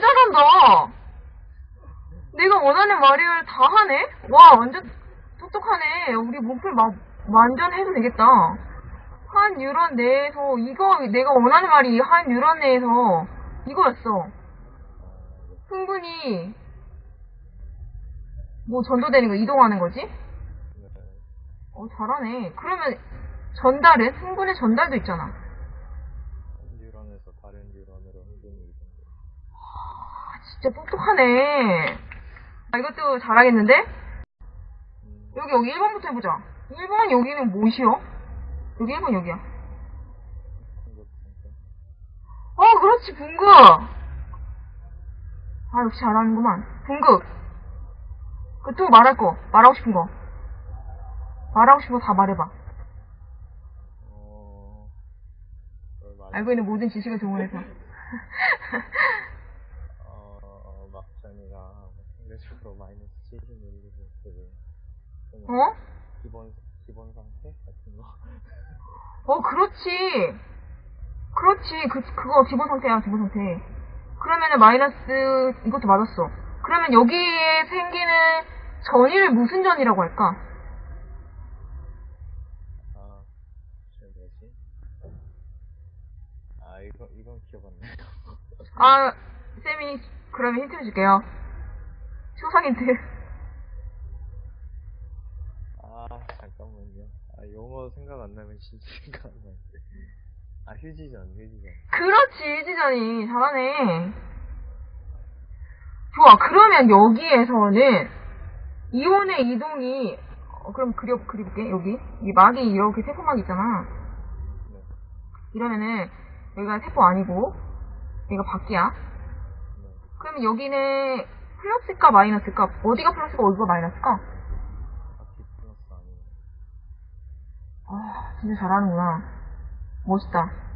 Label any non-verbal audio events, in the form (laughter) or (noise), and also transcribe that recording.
잘한다. 내가 원하는 말을 다 하네? 와, 완전 똑똑하네. 우리 몸풀 막 완전 해도 되겠다. 한 유런 내에서, 이거, 내가 원하는 말이 한 유런 내에서 이거였어. 흥분이, 뭐 전도되는 거, 이동하는 거지? 네. 어, 잘하네. 그러면 전달은? 흥분의 전달도 있잖아. 한 뉴런에서 다른 뉴런으로 흥분이 이동돼. 아, 진짜 똑똑하네. 아, 이것도 잘하겠는데? 음, 여기, 여기 1번부터 해보자. 1번 여기는 뭐시여? 여기 1번 여기야. 어, 그렇지, 분급! 아, 역시 잘하는구만. 분급. 그또 말할 거. 말하고 싶은 거. 말하고 싶은 거 다 말해봐. 어, 알고 있는 모든 지식을 동원해서. (laughs) 어, 막장이가 상대적으로 마이너스 70ml 어? 기본 기본 상태 같은 거. 어, 그렇지. 그렇지. 그, 그거 기본 상태야, 기본 상태. 그러면은 마이너스, 이것도 맞았어. 그러면 여기에 생기는 전이를 무슨 전이라고 할까? 아, 뭐지? 아, 이거 이건 기억 안 나요. 아, 쌤이, 그러면 힌트 줄게요. 초상 힌트. 아, 잠깐만요. 아, 용어 생각 안 나면 진짜 생각 안 나는데. 아, 휴지전, 휴지전. 그렇지, 지전이. 잘하네. 좋아, 그러면 여기에서는 이온의 이동이, 어, 그럼 그려, 그려볼게, 여기. 이 막이 이렇게 세포막 있잖아. 네, 이러면은, 여기가 세포 아니고, 여기가 밖이야. 네. 그러면 여기는 플러스일까 마이너스일까? 어디가 플러스고 어디가 마이너스일까? 아, 진짜 잘하는구나. 멋있다.